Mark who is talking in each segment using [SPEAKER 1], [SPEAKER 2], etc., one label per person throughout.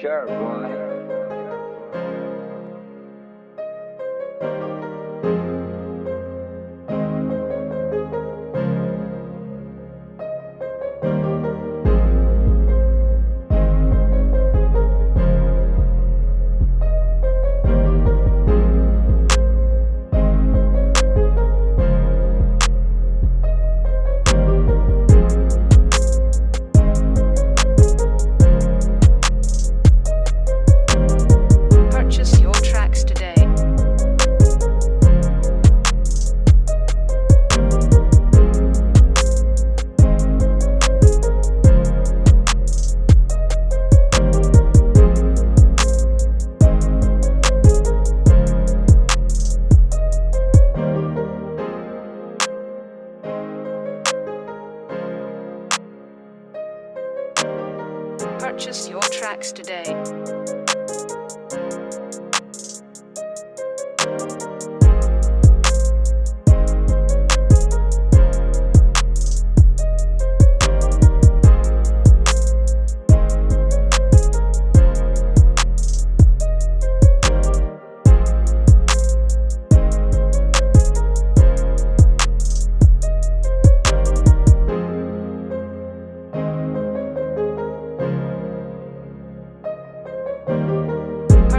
[SPEAKER 1] Sure, boy.
[SPEAKER 2] Purchase your tracks today.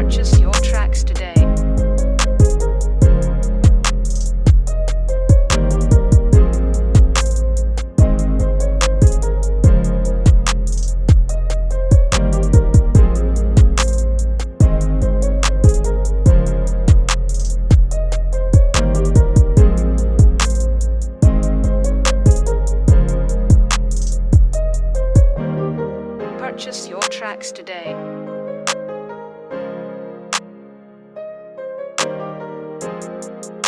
[SPEAKER 2] Purchase your tracks today. Purchase your tracks today. Música